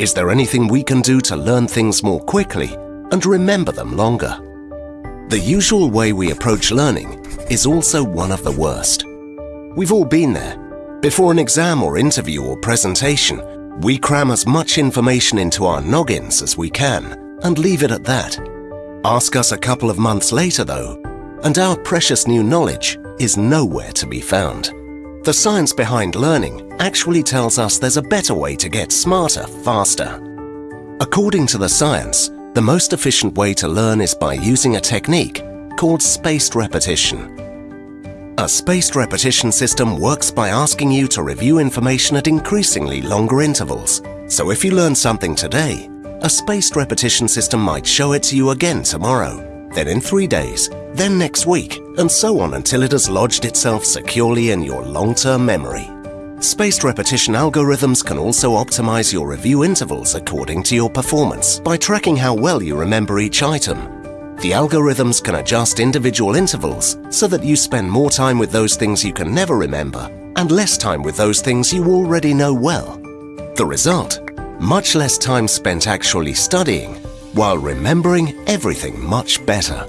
Is there anything we can do to learn things more quickly and remember them longer? The usual way we approach learning is also one of the worst. We've all been there. Before an exam or interview or presentation, we cram as much information into our noggins as we can and leave it at that. Ask us a couple of months later though, and our precious new knowledge is nowhere to be found. The science behind learning actually tells us there's a better way to get smarter faster. According to the science, the most efficient way to learn is by using a technique called spaced repetition. A spaced repetition system works by asking you to review information at increasingly longer intervals. So if you learn something today, a spaced repetition system might show it to you again tomorrow, then in three days, then next week, and so on until it has lodged itself securely in your long-term memory. Spaced repetition algorithms can also optimize your review intervals according to your performance by tracking how well you remember each item. The algorithms can adjust individual intervals so that you spend more time with those things you can never remember and less time with those things you already know well. The result? Much less time spent actually studying while remembering everything much better.